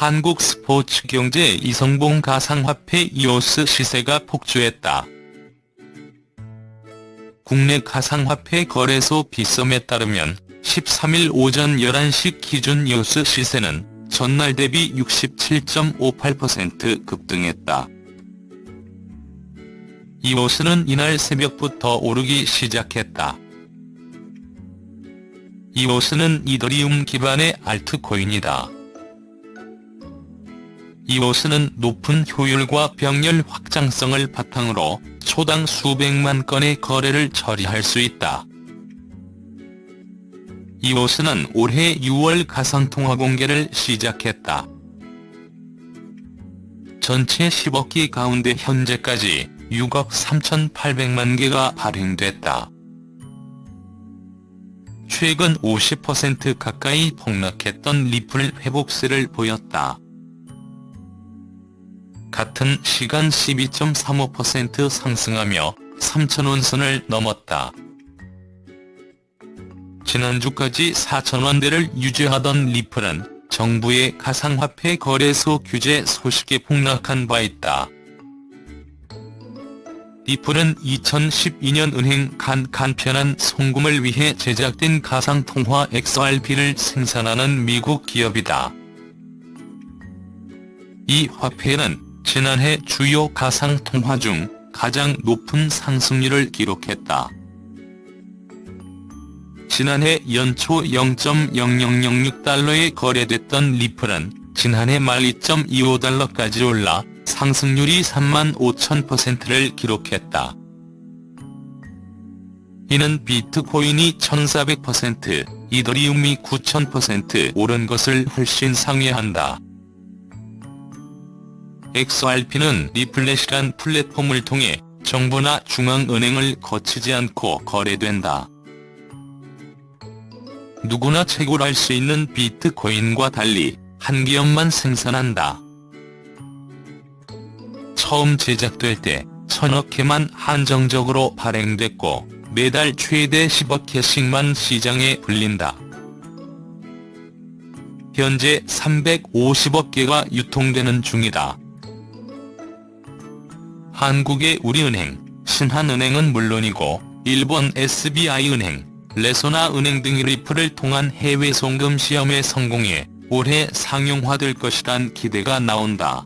한국 스포츠 경제 이성봉 가상화폐 이오스 시세가 폭주했다. 국내 가상화폐 거래소 비썸에 따르면 13일 오전 11시 기준 이오스 시세는 전날 대비 67.58% 급등했다. 이오스는 이날 새벽부터 오르기 시작했다. 이오스는 이더리움 기반의 알트코인이다. 이오스는 높은 효율과 병렬 확장성을 바탕으로 초당 수백만 건의 거래를 처리할 수 있다. 이오스는 올해 6월 가상통화 공개를 시작했다. 전체 10억 기 가운데 현재까지 6억 3,800만 개가 발행됐다. 최근 50% 가까이 폭락했던 리플 회복세를 보였다. 같은 시간 12.35% 상승하며 3천원 선을 넘었다. 지난주까지 4천원대를 유지하던 리플은 정부의 가상화폐 거래소 규제 소식에 폭락한 바 있다. 리플은 2012년 은행 간 간편한 송금을 위해 제작된 가상통화 XRP를 생산하는 미국 기업이다. 이 화폐는 지난해 주요 가상통화 중 가장 높은 상승률을 기록했다. 지난해 연초 0.0006달러에 거래됐던 리플은 지난해 말 2.25달러까지 올라 상승률이 3만 5천 퍼센트를 기록했다. 이는 비트코인이 1400%, 이더리움이 9000% 오른 것을 훨씬 상회한다. XRP는 RippleNet이란 플랫폼을 통해 정부나 중앙은행을 거치지 않고 거래된다. 누구나 채굴할 수 있는 비트코인과 달리 한 기업만 생산한다. 처음 제작될 때 천억 개만 한정적으로 발행됐고 매달 최대 10억 개씩만 시장에 불린다. 현재 350억 개가 유통되는 중이다. 한국의 우리은행, 신한은행은 물론이고 일본 SBI은행, 레소나은행 등이 리플을 통한 해외 송금 시험에 성공해 올해 상용화될 것이란 기대가 나온다.